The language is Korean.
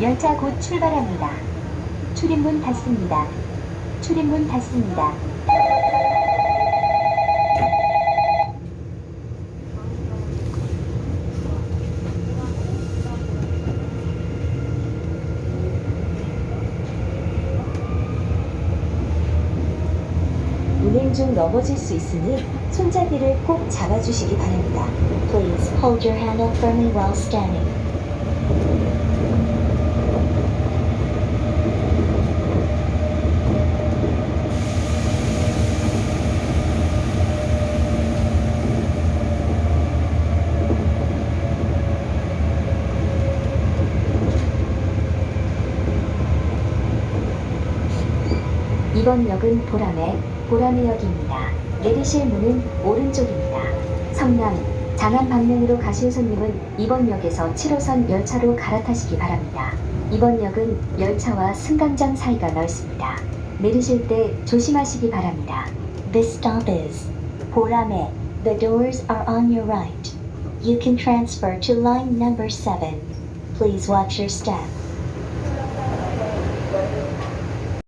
열차 곧 출발합니다. 출입문 닫습니다. 출입문 닫습니다. 운행 중 넘어질 수 있으니 손잡이를 꼭 잡아주시기 바랍니다. Please hold your handle firmly while standing. 이번 역은 보라매, 보라매역입니다. 내리실 문은 오른쪽입니다. 성남, 장안 방면으로 가실 손님은 이번 역에서 7호선 열차로 갈아타시기 바랍니다. 이번 역은 열차와 승강장 사이가 넓습니다. 내리실 때 조심하시기 바랍니다. This stop is 보라매. The doors are on your right. You can transfer to line number 7. Please watch your step.